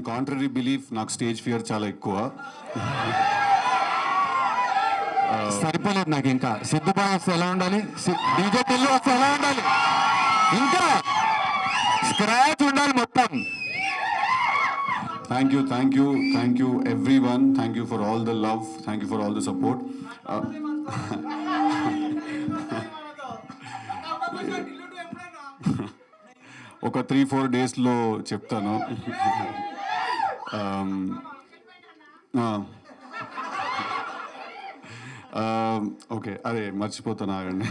On contrary belief నాకు stage fear చాలా ఎక్కువ. సరిపోలేదు నాకు ఇంకా. సిద్ధుబాయ్ వస్తే ఎలా ఉండాలి? టిల్లు వస్తే ఎలా ఉండాలి? ఇంకా స్క్రాచ్ ఉండాలి మొత్తం. Thank you thank you thank you everyone thank you for all the love thank you for all the support ఒక త్రీ ఫోర్ డేస్లో చెప్తాను. Um, ఓకే um, అదే మర్చిపోతాను ఆగండి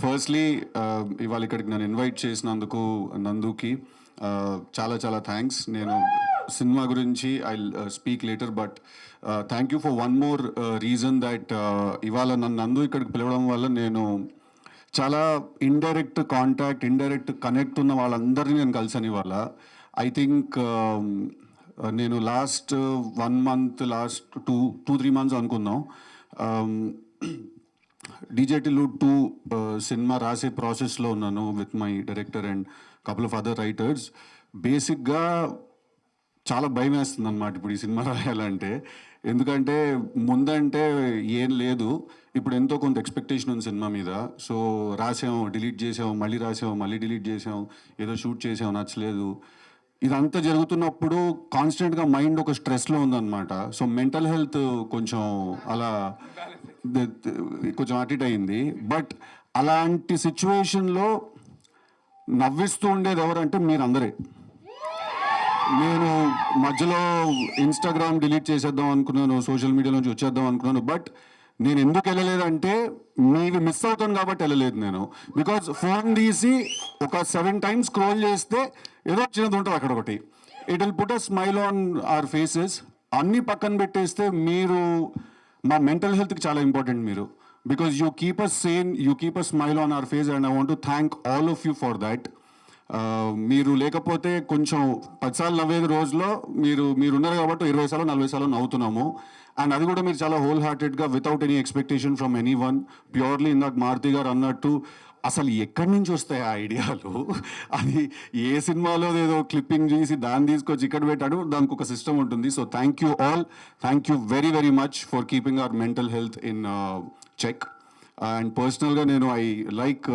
ఫస్ట్లీ uh, um, ఇవాళ ఇక్కడికి నన్ను ఇన్వైట్ చేసినందుకు నందుకి uh, చాలా చాలా థ్యాంక్స్ నేను సినిమా గురించి I speak later but thank you for one more reason that ఇవాళ నన్ను నందు ఇక్కడికి పిలవడం వల్ల నేను చాలా ఇండైరెక్ట్ కాంటాక్ట్ ఇండైరెక్ట్ కనెక్ట్ ఉన్న వాళ్ళందరినీ నేను కలిసాను ఇవాళ. ఐ థింక్ um, uh, నేను last one month last two two three months అనుకుందాం. డీజేటీలు టూ సినిమా రాసే ప్రాసెస్లో ఉన్నాను with my director and couple of other writers బేసిక్గా చాలా భయం వేస్తుంది అనమాట ఇప్పుడు ఈ సినిమా రాయాలంటే. ఎందుకంటే ముందంటే ఏం లేదు. ఇప్పుడు ఎంతో కొంత ఎక్స్పెక్టేషన్ ఉంది సినిమా మీద. సో రాసాం డిలీట్ చేసాం మళ్ళీ రాసాం మళ్ళీ డిలీట్ చేసాం ఏదో షూట్ చేసాం నచ్చలేదు. ఇదంతా జరుగుతున్నప్పుడు కాన్స్టెంట్గా మైండ్ ఒక స్ట్రెస్లో ఉందన్నమాట. సో మెంటల్ హెల్త్ కొంచెం అలా కొంచెం అటిట్ అయింది. బట్ అలాంటి సిచ్యువేషన్లో నవ్విస్తూ ఉండేది ఎవరంటే మీరందరే. నేను మధ్యలో ఇన్స్టాగ్రామ్ డిలీట్ చేసేద్దాం అనుకున్నాను సోషల్ మీడియా నుంచి వచ్చేద్దాం అనుకున్నాను బట్ నేను ఎందుకు వెళ్ళలేదంటే మీవి మిస్ అవుతాను కాబట్టి వెళ్ళలేదు నేను. బికాజ్ ఫోన్ తీసి ఒక సెవెన్ టైమ్స్ స్క్రోల్ చేస్తే ఏదో చిన్నది ఉంటుంది అక్కడ ఒకటి. It will put a smile on our faces అన్ని పక్కన పెట్టేస్తే మీరు మా మెంటల్ హెల్త్కి చాలా ఇంపార్టెంట్ మీరు. Because you keep a sane you keep a smile on our face and I want to thank all of you for that మీరు లేకపోతే కొంచెం పదిసార్లు నవ్వేది రోజులో మీరు మీరు ఉన్నారు కాబట్టి ఇరవై సార్లు నలభై సార్లు నవ్వుతున్నాము. అండ్ అది కూడా మీరు చాలా whole హార్టెడ్గా without any expectation from anyone purely ఇందాక మారుతి గారు అన్నట్టు అసలు ఎక్కడి నుంచి వస్తాయి ఆ ఐడియాలు? అది ఏ సినిమాలో ఏదో క్లిప్పింగ్ చేసి దాన్ని తీసుకొచ్చి ఇక్కడ పెట్టాడు దానికి ఒక సిస్టమ్ ఉంటుంది. So thank you all thank you very very much for keeping our mental health in check and పర్సనల్గా నేను I like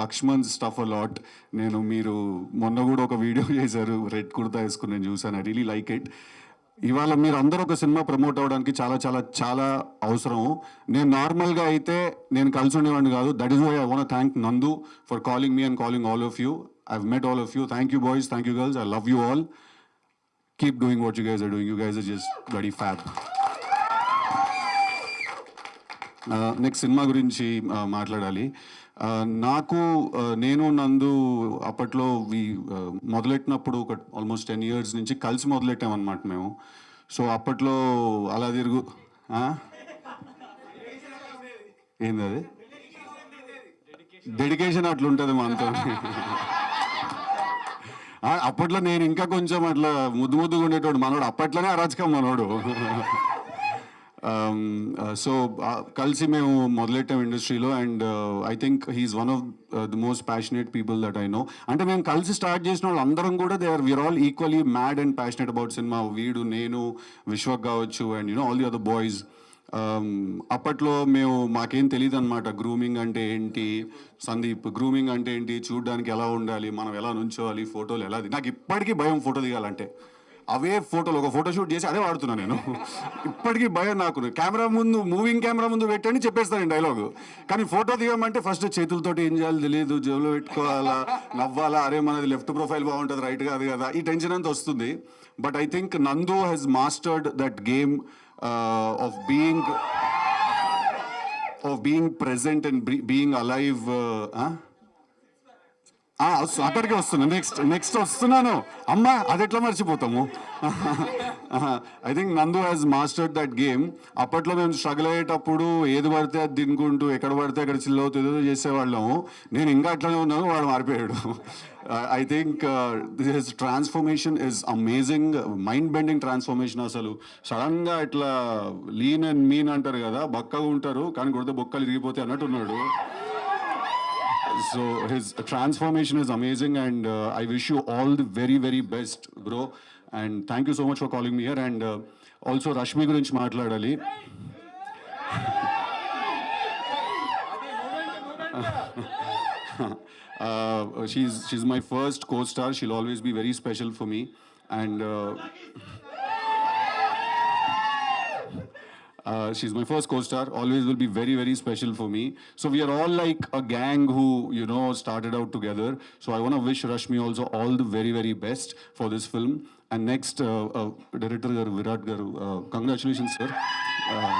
Lakshman stuff a lot నేను మీరు మొన్న కూడా ఒక వీడియో చేశారు రెడ్ కుర్తా వేసుకుని నేను చూసాను ఐ రియలీ లైక్ ఇట్ ఇవాళ మీరు అందరూ ఒక సినిమా ప్రమోట్ అవ్వడానికి చాలా చాలా చాలా అవసరం. నేను నార్మల్గా అయితే నేను కలిసి ఉండేవాడిని కాదు. That is why I want thank Nandu for calling me and calling all of you I met all of you thank you boys thank you girls I love you all keep doing what you guys are doing you guys are just very fat next cinema గురించి మాట్లాడాలి. నాకు నేను నందు అప్పట్లో వి మొదలెట్టినప్పుడు ఒక almost ten years నుంచి కలిసి మొదలెట్టామన్నమాట మేము. సో అప్పట్లో అలా తిరుగు ఏంది అది? డెడికేషన్ అట్లుంటుంది మనతో అప్పట్లో నేను ఇంకా కొంచెం అట్లా ముద్దు ముద్దుగా ఉండేటోడు. మనోడు అప్పట్లోనే అరాచకం మనోడు. Um, uh, సో కలిసి మేము మొదలెట్టాం ఇండస్ట్రీలో and I think he's one of the most passionate people that I know అంటే మేము కలిసి స్టార్ట్ చేసిన వాళ్ళు అందరం కూడా they are we're all equally mad and passionate about cinema వీడు నేను విశ్వక్ కావచ్చు and you know all the other boys అప్పట్లో మేము మాకేం తెలియదు అనమాట గ్రూమింగ్ అంటే ఏంటి సందీప్? గ్రూమింగ్ అంటే ఏంటి? చూడడానికి ఎలా ఉండాలి? మనం ఎలా నుంచోవాలి? ఫోటోలు ఎలా నాకు ఇప్పటికీ భయం ఫోటో దిగాలంటే. అవే ఫోటోలు ఒక ఫోటో షూట్ చేసి అదే వాడుతున్నా నేను. ఇప్పటికీ భయం నాకు. కెమెరా ముందు మూవింగ్ కెమెరా ముందు పెట్టండి చెప్పేస్తాను డైలాగు కానీ ఫోటో దిగమంటే ఫస్ట్ చేతులతోటి ఏం చేయాలి తెలియదు జేబులో పెట్టుకోవాలా నవ్వాలా అరే మనది లెఫ్ట్ ప్రొఫైల్ బాగుంటుంది రైట్ కాదు కదా ఈ టెన్షన్ అంతా వస్తుంది. But I think Nandu has mastered that game of being of being present and being alive అక్కడికి వస్తున్నా. నెక్స్ట్ నెక్స్ట్ వస్తున్నాను. అమ్మా అది ఎట్లా మర్చిపోతాము? I think Nandu has mastered that game అప్పట్లో మేము స్ట్రగుల్ అయ్యేటప్పుడు ఏది పడితే అది తినుకుంటూ ఎక్కడ పడితే అక్కడ చిల్ అవుతూ ఏదో చేసేవాళ్ళము. నేను ఇంకా అట్లనే ఉన్నాను వాడు మారిపోయాడు. I think this transformation is amazing mind bending transformation అసలు. సడన్గా ఇట్లా లీన్ అండ్ మీన్ అంటారు కదా బక్కగా ఉంటారు కానీ కొడితే బొక్కలు ఇరిగిపోతే అన్నట్టు ఉన్నాడు. so his transformation is amazing and uh, I wish you all the very, very best, bro. And thank you so much for calling me here. And uh, also Rashmi Gurinch Matladali. uh, she's, she's my first co-star. She'll always be very special for me. And uh, Uh, Uh, she's my first co-star. Always will be very, very special for me. So we are all like a gang who, you know, started out together. So I want to wish Rashmi also all the very, very best for this film. And next, uh, uh, director Virat Garu, uh, congratulations, sir. Uh,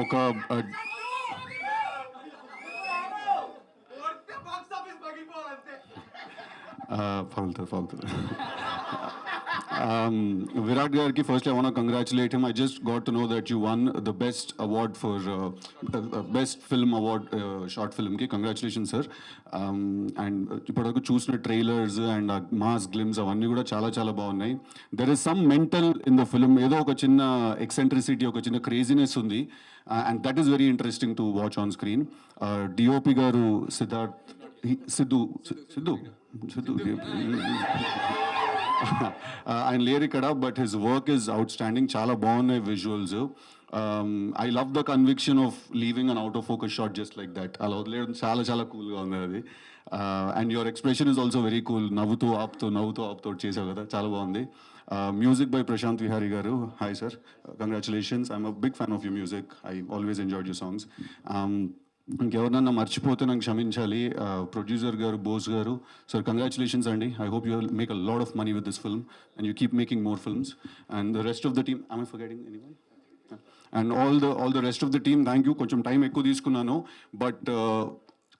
ఒక uh, పగులుతుంది విరాట్ గారికి first I want congratulate him I just got to know that you won the best award for best film award short ఫిల్మ్కి congratulation sir and ఇప్పటివరకు చూసిన trailers and mass glimpse అవన్నీ కూడా చాలా చాలా బాగున్నాయి. There is some mental in the film ఏదో ఒక చిన్న ఎక్సెంట్రిసిటీ ఒక చిన్న క్రేజీనెస్ ఉంది. And that is very interesting to watch on screen DOP garu Siddharth Siddhu Siddhu? ఆయన లేరు ఇక్కడ but his work is outstanding చాలా బాగున్నాయి visuals I love the conviction of leaving an out of focus shot just like that అలా వదిలేయడం చాలా చాలా కూల్గా ఉంది అది and your expression is also very cool నవ్వుతూ ఆపుతూ నవ్వుతూ ఆపుతూ చేసావు కదా చాలా బాగుంది music by Prashanth Vihari garu hi sir congratulations I'm a big fan of you music I always enjoy you songs ఇంకెవరినన్నా మర్చిపోతే నాకు క్షమించాలి producer garu Bose garu. Sir congratulations అండి. I hope you make a lot of money with this film and you keep making more films and the rest of the team I forgetting any and all the all the rest of the team thank you కొంచెం time ఎక్కువ తీసుకున్నాను. But uh,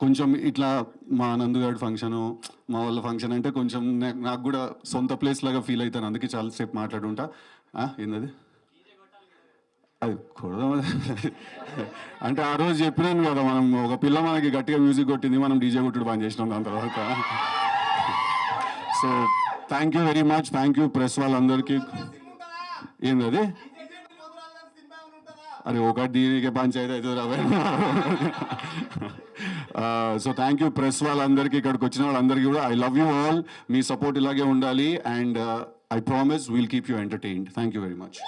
కొంచెం ఇట్లా మా నందుగాడి function మా వాళ్ళ function అంటే కొంచెం నాకు కూడా సొంత ప్లేస్ లాగా ఫీల్ అవుతాను. అందుకే చాలాసేపు మాట్లాడుంటా. ఆ, ఏందది? అది కొడదాం అంటే ఆ రోజు చెప్పినాను కదా మనం ఒక పిల్ల మనకి గట్టిగా మ్యూజిక్ కొట్టింది మనం డీజే కొట్టుడు పని చేసినాం దాని తర్వాత. So thank you very much thank you press వాళ్ళందరికీ. ఏంది అది అరే ఒకటి దీనికి పంచాయతీ అవుతుంది రావే సో థ్యాంక్ యూ ప్రెస్ వాళ్ళందరికీ ఇక్కడికి వచ్చిన వాళ్ళందరికీ కూడా. ఐ లవ్ యూ ఆల్ మీ సపోర్ట్ ఇలాగే ఉండాలి. And I promise we'll keep you entertained thank you very much